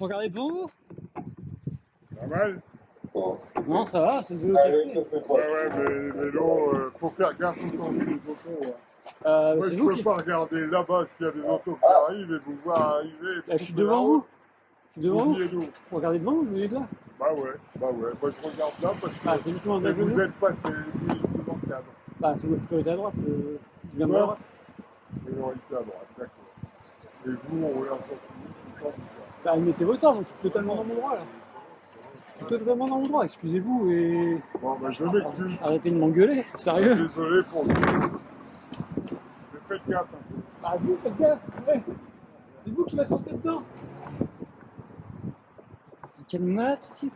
Regardez devant vous Pas mal Non, ça va, c'est qui est fait. Ouais, ouais, mais les vélos, euh, faut faire gaffe quand on vit les autos. hein. Euh, Moi, je vous peux qui... pas regarder là-bas s'il y a des autos qui arrivent et vous voir arriver. et Là, je suis devant vous. Je suis devant vous. Oubliez-nous. Regardez devant vous, vous êtes là. Bah ouais, bah ouais. Moi, je regarde là parce que Ah, mais la vous êtes passé devant le cadre. Bah, c'est votre priorité à droite. euh, Je viens de Ouais. la droite. Priorité à droite, d'accord. Et vous, on regarde ça tout le temps. Bah, mettez votre temps, je suis totalement dans mon droit, là. Je suis totalement dans mon droit, excusez-vous et Bon, bah, je m'excuse. arrêtez de m'engueuler, sérieux. Désolé pour vous. Mais faites gaffe. hein. Bah, vous, faites gaffe, ouais. C'est vous qui porté dedans. Quel malade, type.